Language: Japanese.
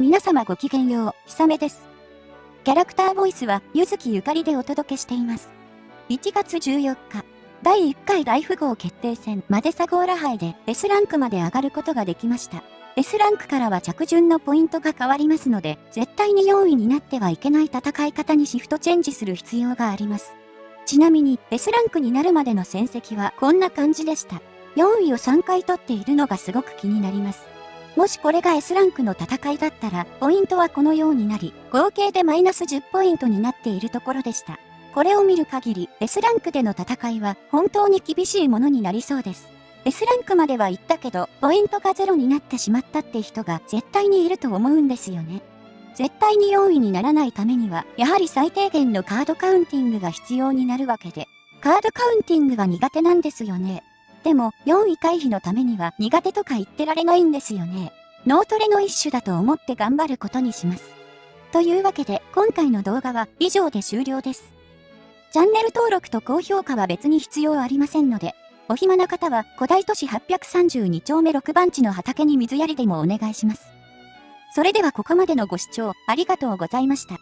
皆様ごきげんよう、ひさめです。キャラクターボイスは、ゆずきゆかりでお届けしています。1月14日、第1回大富豪決定戦マデサゴーラ杯で S ランクまで上がることができました。S ランクからは着順のポイントが変わりますので、絶対に4位になってはいけない戦い方にシフトチェンジする必要があります。ちなみに S ランクになるまでの戦績はこんな感じでした。4位を3回取っているのがすごく気になります。もしこれが S ランクの戦いだったら、ポイントはこのようになり、合計でマイナス10ポイントになっているところでした。これを見る限り、S ランクでの戦いは本当に厳しいものになりそうです。S ランクまでは行ったけど、ポイントがゼロになってしまったって人が絶対にいると思うんですよね。絶対に4位にならないためには、やはり最低限のカードカウンティングが必要になるわけで、カードカウンティングが苦手なんですよね。でも、4位回避のためには苦手とか言ってられないんですよね。脳トレの一種だと思って頑張ることにします。というわけで、今回の動画は以上で終了です。チャンネル登録と高評価は別に必要ありませんので、お暇な方は古代都市832丁目6番地の畑に水やりでもお願いします。それではここまでのご視聴ありがとうございました。